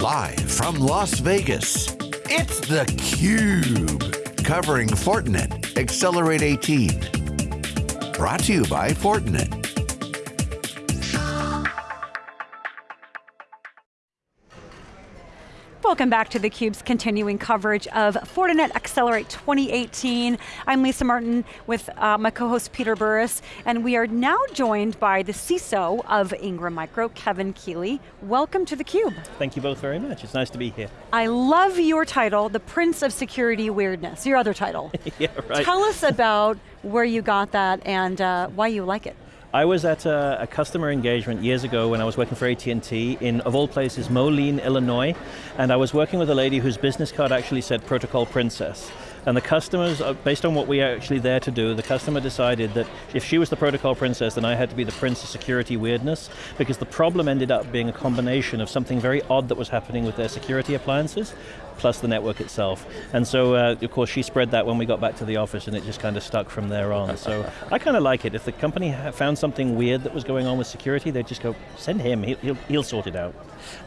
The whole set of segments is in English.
Live from Las Vegas, it's theCUBE. Covering Fortinet Accelerate 18. Brought to you by Fortinet. Welcome back to theCUBE's continuing coverage of Fortinet Accelerate 2018. I'm Lisa Martin with uh, my co-host Peter Burris, and we are now joined by the CISO of Ingram Micro, Kevin Keeley. Welcome to theCUBE. Thank you both very much, it's nice to be here. I love your title, the Prince of Security Weirdness, your other title. yeah, right. Tell us about where you got that and uh, why you like it. I was at a, a, customer engagement years ago when I was working for AT&T in, of all places, Moline, Illinois, and I was working with a lady whose business card actually said Protocol Princess. And the customers, uh, based on what we are actually there to do, the customer decided that if she was the protocol princess, then I had to be the prince of security weirdness, because the problem ended up being a combination of something very odd that was happening with their security appliances, plus the network itself. And so, uh, of course, she spread that when we got back to the office and it just kind of stuck from there on. So I kind of like it. If the company found something weird that was going on with security, they'd just go, send him, he'll, he'll, he'll sort it out.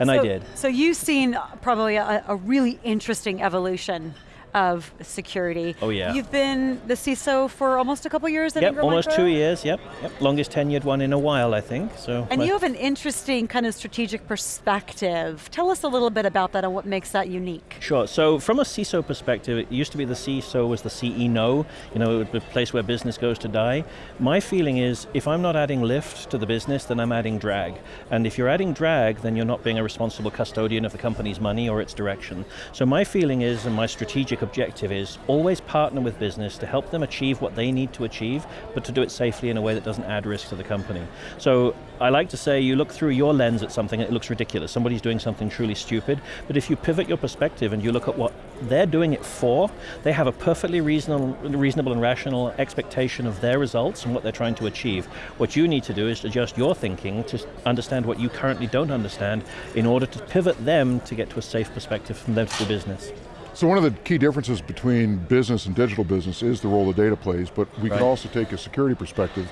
And so, I did. So you've seen probably a, a really interesting evolution of security. Oh yeah. You've been the CISO for almost a couple years at yep, Ingram almost Micro? two years, yep, yep. Longest tenured one in a while, I think. So. And you have an interesting kind of strategic perspective. Tell us a little bit about that and what makes that unique. Sure, so from a CISO perspective, it used to be the CISO was the CEO, you know, it would be the place where business goes to die. My feeling is, if I'm not adding lift to the business, then I'm adding drag. And if you're adding drag, then you're not being a responsible custodian of the company's money or its direction. So my feeling is, and my strategic objective is, always partner with business to help them achieve what they need to achieve, but to do it safely in a way that doesn't add risk to the company. So I like to say you look through your lens at something and it looks ridiculous. Somebody's doing something truly stupid, but if you pivot your perspective and you look at what they're doing it for, they have a perfectly reasonable, reasonable and rational expectation of their results and what they're trying to achieve. What you need to do is adjust your thinking to understand what you currently don't understand in order to pivot them to get to a safe perspective from them to the business. So one of the key differences between business and digital business is the role the data plays, but we right. can also take a security perspective.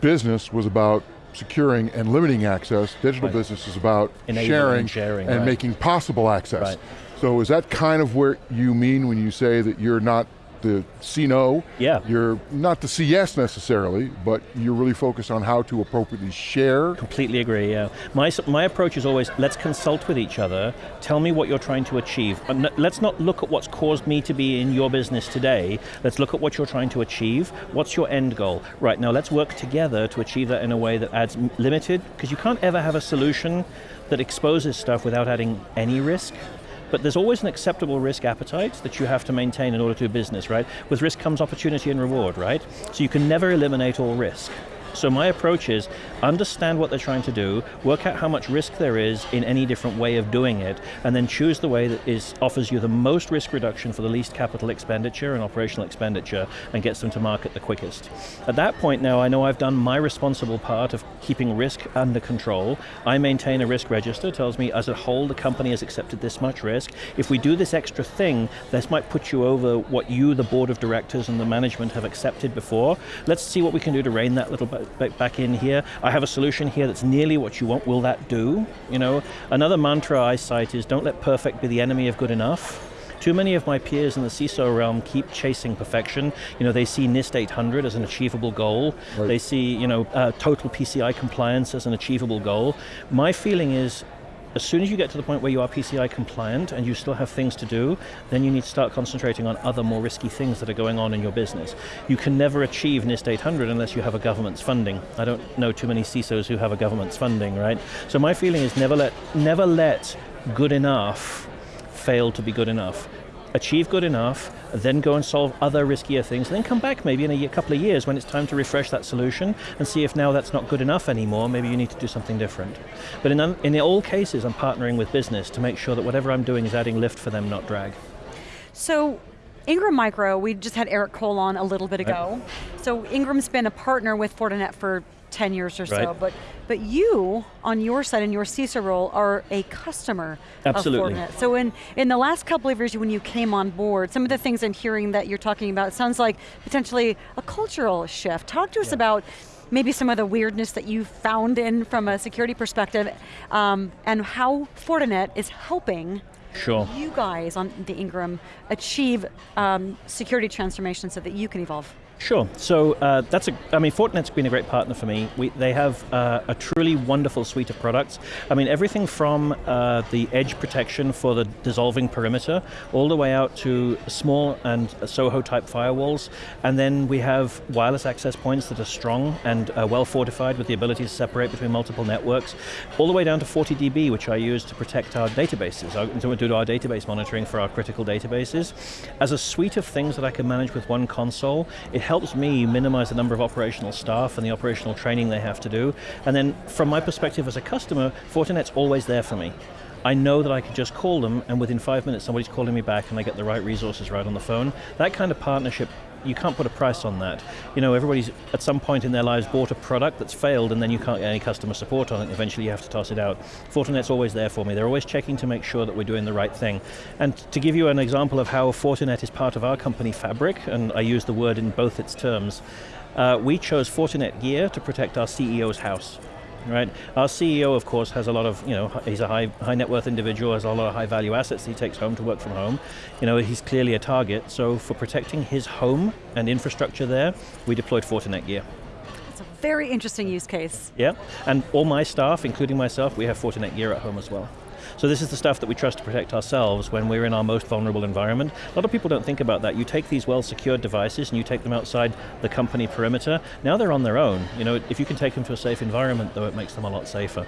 Business was about securing and limiting access, digital right. business is about Enabling sharing, and, sharing, and right. making possible access. So is that kind of where you mean when you say that you're not the see no. Yeah. You're not the yes necessarily, but you're really focused on how to appropriately share. Completely agree, yeah. My, my approach is always, let's consult with each other, tell me what you're trying to achieve. Uh, and let's not look at what's caused me to be in your business today, let's look at what you're trying to achieve, what's your end goal? Right, now let's work together to achieve that in a way that adds limited, because you can't ever have a solution that exposes stuff without adding any risk. But there's always an acceptable risk appetite that you have to maintain in order to do business, right? With risk comes opportunity and reward, right? So you can never eliminate all risk. So my approach is understand what they're trying to do, work out how much risk there is in any different way of doing it, and then choose the way that is offers you the most risk reduction for the least capital expenditure and operational expenditure, and gets them to market the quickest. At that point now, I know I've done my responsible part of keeping risk under control. I maintain a risk register, tells me as a whole the company has accepted this much risk. If we do this extra thing, this might put you over what you, the board of directors and the management have accepted before. Let's see what we can do to rein that little back in here. I have a solution here that's nearly what you want. Will that do? You know, another mantra I cite is don't let perfect be the enemy of good enough. Too many of my peers in the CISO realm keep chasing perfection. You know, they see NIST 800 as an achievable goal. Right. They see, you know, uh, total PCI compliance as an achievable goal. My feeling is as soon as you get to the point where you are PCI compliant and you still have things to do, then you need to start concentrating on other more risky things that are going on in your business. You can never achieve NIST 800 unless you have a government's funding. I don't know too many CISOs who have a government's funding, right? So my feeling is never let, never let good enough fail to be good enough achieve good enough, then go and solve other riskier things, then come back maybe in a year, couple of years when it's time to refresh that solution and see if now that's not good enough anymore, maybe you need to do something different. But in, in all cases, I'm partnering with business to make sure that whatever I'm doing is adding lift for them, not drag. So, Ingram Micro, we just had Eric Kohl on a little bit ago. Right. So Ingram's been a partner with Fortinet for 10 years or right. so, but but you, on your side, in your CISO role, are a customer Absolutely. of Fortinet. So in, in the last couple of years when you came on board, some of the things I'm hearing that you're talking about, sounds like potentially a cultural shift. Talk to us yeah. about maybe some of the weirdness that you found in from a security perspective, um, and how Fortinet is helping Sure. you guys on the Ingram achieve um, security transformation so that you can evolve. Sure. So uh, that's a. I mean, Fortinet's been a great partner for me. We, they have uh, a truly wonderful suite of products. I mean, everything from uh, the edge protection for the dissolving perimeter, all the way out to small and Soho type firewalls, and then we have wireless access points that are strong and uh, well fortified with the ability to separate between multiple networks, all the way down to FortiDB, which I use to protect our databases, our, to do our database monitoring for our critical databases. As a suite of things that I can manage with one console, it helps me minimize the number of operational staff and the operational training they have to do. And then from my perspective as a customer, Fortinet's always there for me. I know that I can just call them and within five minutes somebody's calling me back and I get the right resources right on the phone. That kind of partnership you can't put a price on that. You know, everybody's at some point in their lives bought a product that's failed and then you can't get any customer support on it, eventually you have to toss it out. Fortinet's always there for me. They're always checking to make sure that we're doing the right thing. And to give you an example of how Fortinet is part of our company fabric, and I use the word in both its terms, uh, we chose Fortinet gear to protect our CEO's house right? Our CEO, of course, has a lot of, you know, he's a high, high net worth individual, has a lot of high value assets he takes home to work from home. You know, he's clearly a target, so for protecting his home and infrastructure there, we deployed Fortinet gear. It's a very interesting use case. Yeah, and all my staff, including myself, we have Fortinet gear at home as well. So this is the stuff that we trust to protect ourselves when we're in our most vulnerable environment. A lot of people don't think about that. You take these well-secured devices and you take them outside the company perimeter. Now they're on their own. You know, if you can take them to a safe environment, though, it makes them a lot safer.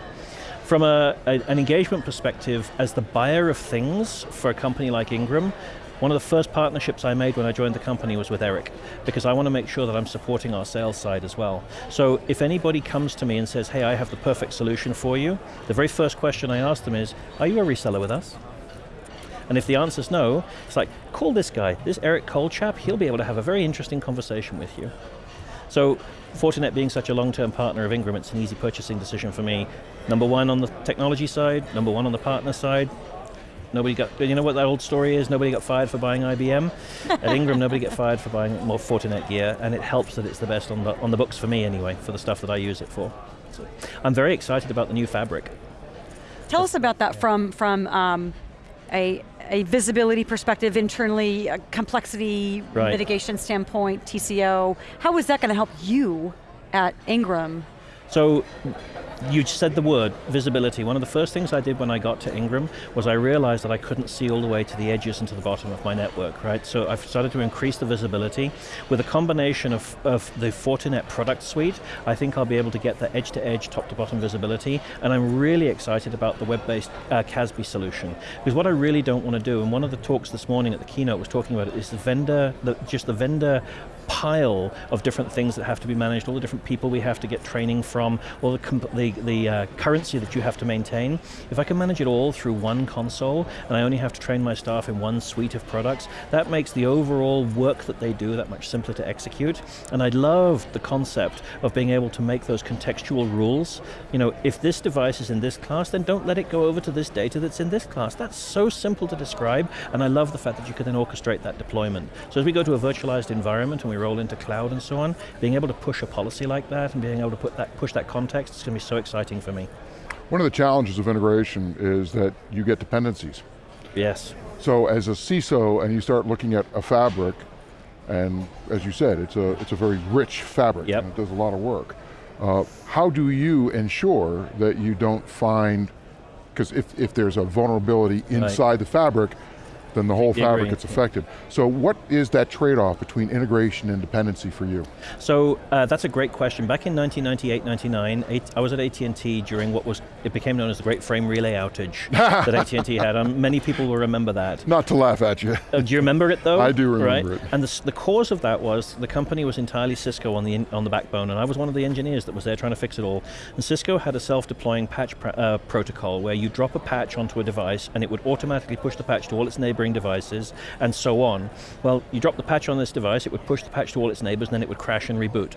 From a, a, an engagement perspective, as the buyer of things for a company like Ingram, one of the first partnerships I made when I joined the company was with Eric, because I want to make sure that I'm supporting our sales side as well. So if anybody comes to me and says, hey, I have the perfect solution for you, the very first question I ask them is, are you a reseller with us? And if the answer is no, it's like, call this guy, this Eric Kohl chap, he'll be able to have a very interesting conversation with you. So Fortinet being such a long-term partner of Ingram, it's an easy purchasing decision for me. Number one on the technology side, number one on the partner side, Nobody got, you know what that old story is? Nobody got fired for buying IBM. At Ingram, nobody get fired for buying more Fortinet gear, and it helps that it's the best on the, on the books for me anyway, for the stuff that I use it for. So I'm very excited about the new fabric. Tell us about that from, from um, a, a visibility perspective internally, complexity Right. mitigation standpoint, TCO. How is that going to help you at Ingram? So you said the word, visibility. One of the first things I did when I got to Ingram was I realized that I couldn't see all the way to the edges and to the bottom of my network, right? So I've started to increase the visibility. With a combination of, of the Fortinet product suite, I think I'll be able to get the edge-to-edge, top-to-bottom visibility, and I'm really excited about the web-based uh, CASB solution. Because what I really don't want to do, and one of the talks this morning at the keynote was talking about it, is the vendor, the, just the vendor pile of different things that have to be managed, all the different people we have to get training from, all the, comp- the, uh, currency that you have to maintain. If I can manage it all through one console, and I only have to train my staff in one suite of products, that makes the overall work that they do that much simpler to execute. And I love the concept of being able to make those contextual rules. You know, if this device is in this class, then don't let it go over to this data that's in this class. That's so simple to describe, and I love the fact that you can then orchestrate that deployment. So as we go to a virtualized environment and we roll into cloud and so on, being able to push a policy like that and being able to put that, push that context is going to be so exciting for me. One of the challenges of integration is that you get dependencies. Yes. So as a CISO and you start looking at a fabric, and as you said, it's a, it's a very rich fabric Yep. and it does a lot of work. Uh, how do you ensure that you don't find, because if, if there's a vulnerability inside the fabric, then the whole fabric agree. gets affected. So what is that trade-off between integration and dependency for you? So uh, that's a great question. Back in 1998, 99, eight- I was at AT&T during what was, it became known as the Great Frame Relay Outage that AT&T had. Um, many people will remember that. Not to laugh at you. Uh, do you remember it though? I do remember right? it. And the, the cause of that was the company was entirely Cisco on the in, on the backbone, and I was one of the engineers that was there trying to fix it all. And Cisco had a self-deploying patch pr- uh, protocol where you drop a patch onto a device, and it would automatically push the patch to all its neighboring devices, and so on. Well, you drop the patch on this device, it would push the patch to all its neighbors, and then it would crash and reboot.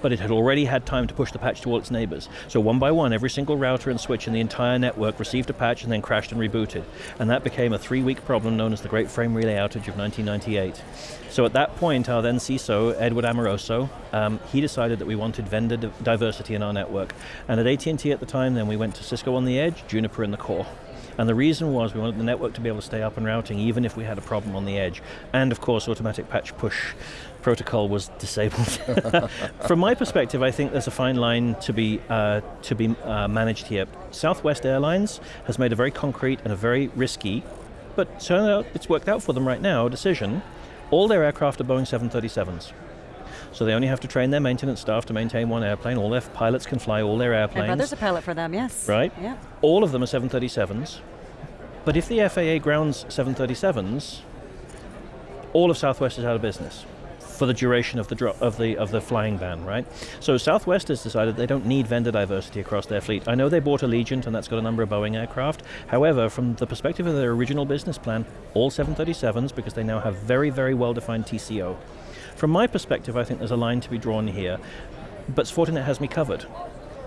but it had already had time to push the patch to all its neighbors. So one by one, every single router and switch in the entire network received a patch and then crashed and rebooted. And that became a three-week problem known as the Great Frame Relay Outage of 1998. So at that point, our then CISO, Edward Amoroso, um, he decided that we wanted vendor diversity in our network. And at AT&T at the time, then we went to Cisco on the edge, Juniper in the core. And the reason was we wanted the network to be able to stay up and routing even if we had a problem on the edge. And of course, automatic patch push protocol was disabled. From my perspective, I think there's a fine line to be, uh, to be uh, managed here. Southwest Airlines has made a very concrete and a very risky, but turn out it's worked out for them right now, decision. All their aircraft are Boeing 737s. So they only have to train their maintenance staff to maintain one airplane. All their pilots can fly all their airplanes. My brother's a pilot for them, yes. Right? Yeah. All of them are 737s. But if the FAA grounds 737s, all of Southwest is out of business for the duration of the drop of the of the flying ban, right? So Southwest has decided they don't need vendor diversity across their fleet. I know they bought Allegiant and that's got a number of Boeing aircraft. However, from the perspective of their original business plan, all 737s because they now have very very well defined TCO. From my perspective, I think there's a line to be drawn here, but Fortinet has me covered.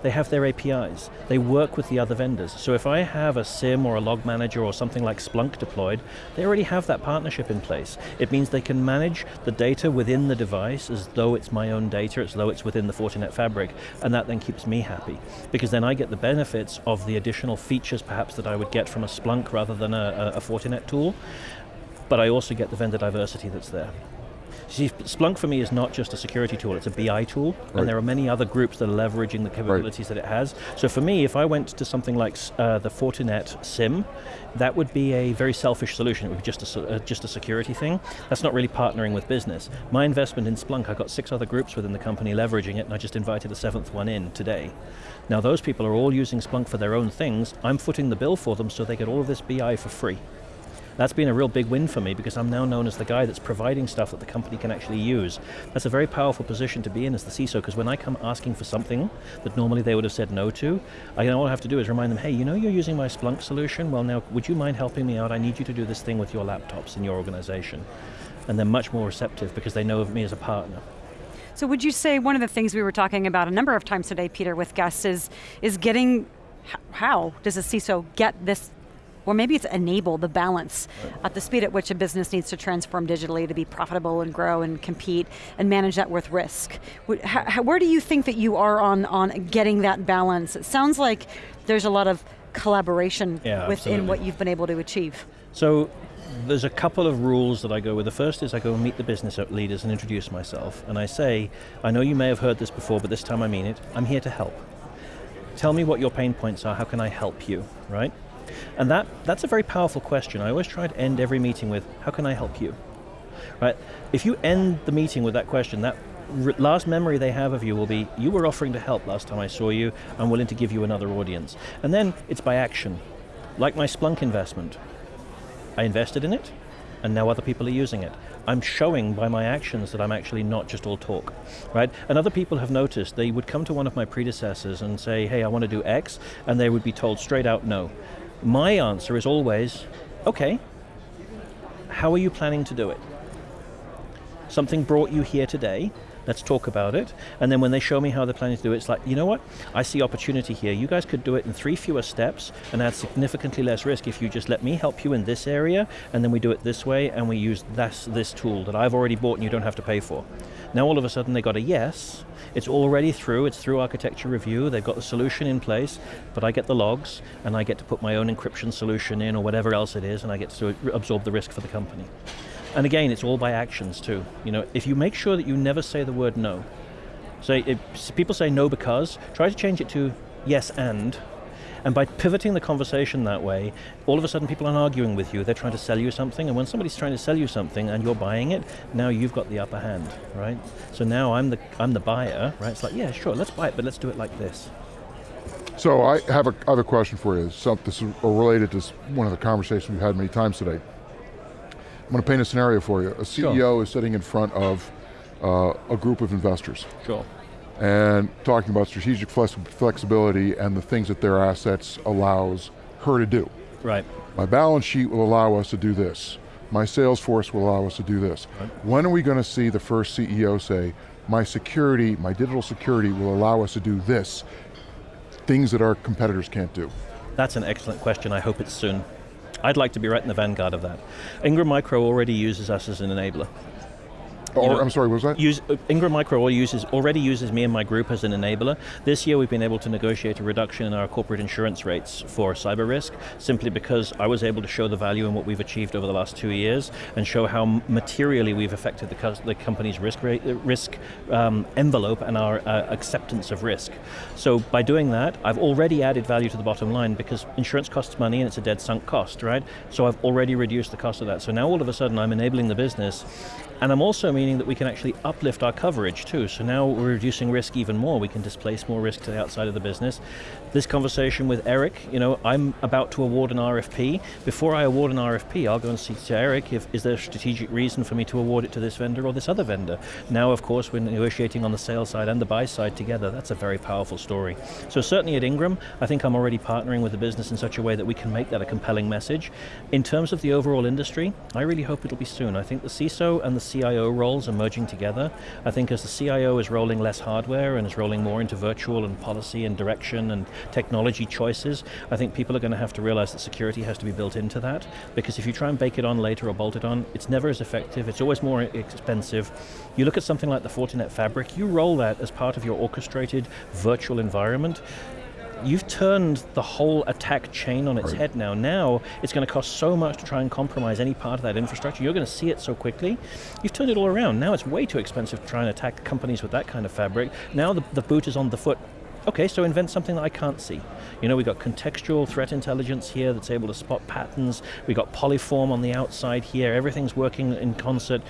They have their APIs. They work with the other vendors. So if I have a SIEM or a log manager or something like Splunk deployed, they already have that partnership in place. It means they can manage the data within the device as though it's my own data, as though it's within the Fortinet fabric, and that then keeps me happy. Because then I get the benefits of the additional features perhaps that I would get from a Splunk rather than a, a Fortinet tool, but I also get the vendor diversity that's there. See, Splunk for me is not just a security tool, it's a BI tool, right. and there are many other groups that are leveraging the capabilities right. that it has. So for me, if I went to something like uh, the Fortinet SIEM, that would be a very selfish solution. It would be just a, uh, just a security thing. That's not really partnering with business. My investment in Splunk, I've got six other groups within the company leveraging it, and I just invited a seventh one in today. Now those people are all using Splunk for their own things. I'm footing the bill for them so they get all of this BI for free. That's been a real big win for me because I'm now known as the guy that's providing stuff that the company can actually use. That's a very powerful position to be in as the CISO because when I come asking for something that normally they would have said no to, I, all I have to do is remind them, hey, you know you're using my Splunk solution? Well now, would you mind helping me out? I need you to do this thing with your laptops in your organization. And they're much more receptive because they know of me as a partner. So would you say one of the things we were talking about a number of times today, Peter, with guests is, is getting, how does a CISO get this or maybe it's enable the balance right. at the speed at which a business needs to transform digitally to be profitable and grow and compete and manage that with risk. Where do you think that you are on, on getting that balance? It sounds like there's a lot of collaboration yeah, within absolutely. what you've been able to achieve. So there's a couple of rules that I go with. The first is I go and meet the business leaders and introduce myself. And I say, I know you may have heard this before, but this time I mean it. I'm here to help. Tell me what your pain points are, how can I help you, right? And that, that's a very powerful question. I always try to end every meeting with, how can I help you? Right? If you end the meeting with that question, that last memory they have of you will be, you were offering to help last time I saw you, I'm willing to give you another audience. And then it's by action. Like my Splunk investment. I invested in it, and now other people are using it. I'm showing by my actions that I'm actually not just all talk, right? And other people have noticed, they would come to one of my predecessors and say, hey, I want to do X, and they would be told straight out no. My answer is always, okay, how are you planning to do it? Something brought you here today, let's talk about it. And then when they show me how they're planning to do it, it's like, you know what? I see opportunity here. You guys could do it in three fewer steps and add significantly less risk if you just let me help you in this area, and then we do it this way, and we use this, this tool that I've already bought and you don't have to pay for. Now all of a sudden they got a yes, it's already through, it's through architecture review, they've got the solution in place, but I get the logs, and I get to put my own encryption solution in, or whatever else it is, and I get to absorb the risk for the company. And again, it's all by actions too. You know, if you make sure that you never say the word no, if people say no because, try to change it to yes and, and by pivoting the conversation that way, all of a sudden people aren't arguing with you, they're trying to sell you something, and when somebody's trying to sell you something and you're buying it, now you've got the upper hand, right? So now I'm the, I'm the buyer, right? It's like, yeah, sure, let's buy it, but let's do it like this. So I have a, I have a question for you. So this is related to one of the conversations we've had many times today. I'm going to paint a scenario for you. A CEO sure. is sitting in front of uh, a group of investors. Sure. And talking about strategic flexibility and the things that their assets allows her to do. Right. My balance sheet will allow us to do this. My sales force will allow us to do this. Right. When are we going to see the first CEO say, my security, my digital security will allow us to do this, things that our competitors can't do? That's an excellent question, I hope it's soon. I'd like to be right in the vanguard of that. Ingram Micro already uses us as an enabler. Or, know, I'm sorry, what was that? Use, Ingram Micro uses, already uses me and my group as an enabler. This year we've been able to negotiate a reduction in our corporate insurance rates for cyber risk, simply because I was able to show the value in what we've achieved over the last two years and show how materially we've affected the, the company's risk, rate, uh, risk um, envelope and our uh, acceptance of risk. So by doing that, I've already added value to the bottom line because insurance costs money and it's a dead sunk cost, right? So I've already reduced the cost of that. So now all of a sudden I'm enabling the business and I'm also meaning that we can actually uplift our coverage too. So now we're reducing risk even more. We can displace more risk to the outside of the business. This conversation with Eric, you know, I'm about to award an RFP. Before I award an RFP, I'll go and see to Eric if is there a strategic reason for me to award it to this vendor or this other vendor. Now, of course, we're negotiating on the sales side and the buy side together. That's a very powerful story. So certainly at Ingram, I think I'm already partnering with the business in such a way that we can make that a compelling message. In terms of the overall industry, I really hope it'll be soon. I think the CISO and the CIO roles are merging together. I think as the CIO is rolling less hardware and is rolling more into virtual and policy and direction and technology choices, I think people are going to have to realize that security has to be built into that, because if you try and bake it on later or bolt it on, it's never as effective, it's always more expensive. You look at something like the Fortinet Fabric, you roll that as part of your orchestrated virtual environment, you've turned the whole attack chain on its right. head now. Now, it's going to cost so much to try and compromise any part of that infrastructure. You're going to see it so quickly. You've turned it all around. Now it's way too expensive to try and attack companies with that kind of fabric. Now the, the boot is on the foot. Okay, so invent something that I can't see. You know, we've got contextual threat intelligence here that's able to spot patterns. We've got polyform on the outside here. Everything's working in concert.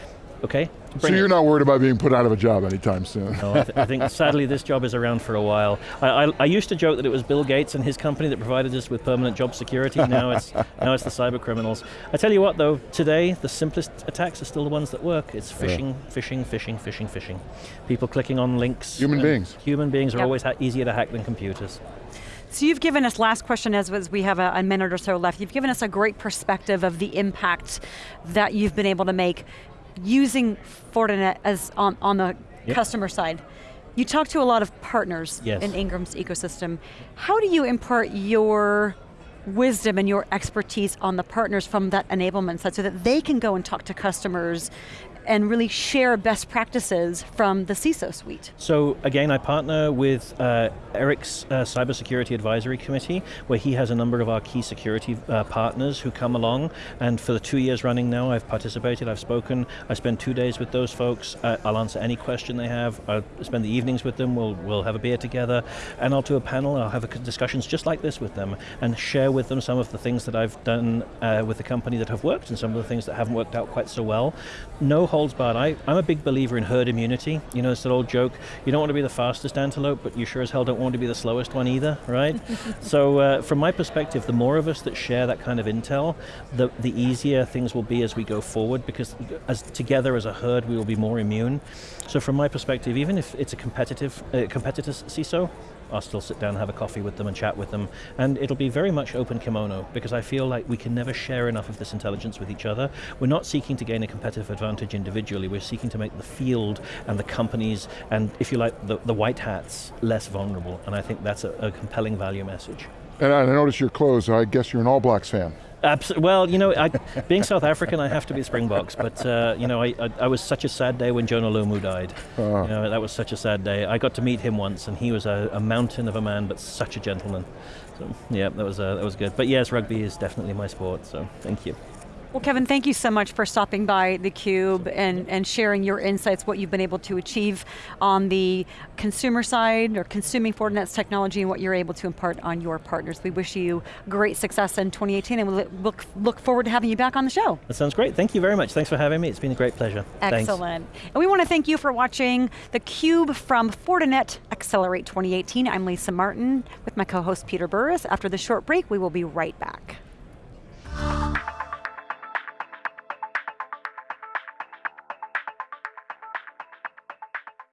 Okay, so you're it. not worried about being put out of a job anytime soon? No, I, th I, think sadly this job is around for a while. I, I, I, used to joke that it was Bill Gates and his company that provided us with permanent job security. Now it's now it's the cyber criminals. I tell you what though, today the simplest attacks are still the ones that work. It's phishing, yeah. phishing, phishing, phishing, phishing. People clicking on links. Human beings. Human beings are yep. always easier to hack than computers. So you've given us, last question as, as we have a, a, minute or so left, you've given us a great perspective of the impact that you've been able to make using Fortinet as on, on the yep. customer side. You talk to a lot of partners yes. in Ingram's ecosystem. How do you impart your wisdom and your expertise on the partners from that enablement side so that they can go and talk to customers and really share best practices from the CISO suite. So again, I partner with uh, Eric's uh, Cybersecurity Advisory Committee, where he has a number of our key security uh, partners who come along, and for the two years running now, I've participated, I've spoken, I spend two days with those folks, I'll answer any question they have, I'll spend the evenings with them, we'll, we'll have a beer together, and I'll do a panel, I'll have discussions just like this with them, and share with them some of the things that I've done uh, with the company that have worked, and some of the things that haven't worked out quite so well. No holds barred. I, I'm a big believer in herd immunity. You know, it's that old joke, you don't want to be the fastest antelope, but you sure as hell don't want to be the slowest one either, right? so uh, from my perspective, the more of us that share that kind of intel, the, the easier things will be as we go forward, because as together as a herd, we will be more immune. So from my perspective, even if it's a competitive, uh, competitor CISO, I'll still sit down and have a coffee with them and chat with them. And it'll be very much open kimono because I feel like we can never share enough of this intelligence with each other. We're not seeking to gain a competitive advantage individually, we're seeking to make the field and the companies and, if you like, the, the white hats less vulnerable. And I think that's a, a compelling value message. And I notice your clothes, I guess you're an All Blacks fan. Abs well, you know, I, being South African, I have to be Springboks, but uh, you know, I, I, I, was such a sad day when Jonah Lomu died. Uh. You know, that was such a sad day. I got to meet him once, and he was a, a mountain of a man, but such a gentleman. So, yeah, that was uh, that was good. But yes, rugby is definitely my sport. So, thank you. Well, Kevin, thank you so much for stopping by theCUBE and, and sharing your insights, what you've been able to achieve on the consumer side or consuming Fortinet's technology and what you're able to impart on your partners. We wish you great success in 2018 and we we'll look, look forward to having you back on the show. That sounds great, thank you very much. Thanks for having me, it's been a great pleasure. Excellent. Thanks. And we want to thank you for watching theCUBE from Fortinet Accelerate 2018. I'm Lisa Martin with my co-host Peter Burris. After the short break, we will be right back.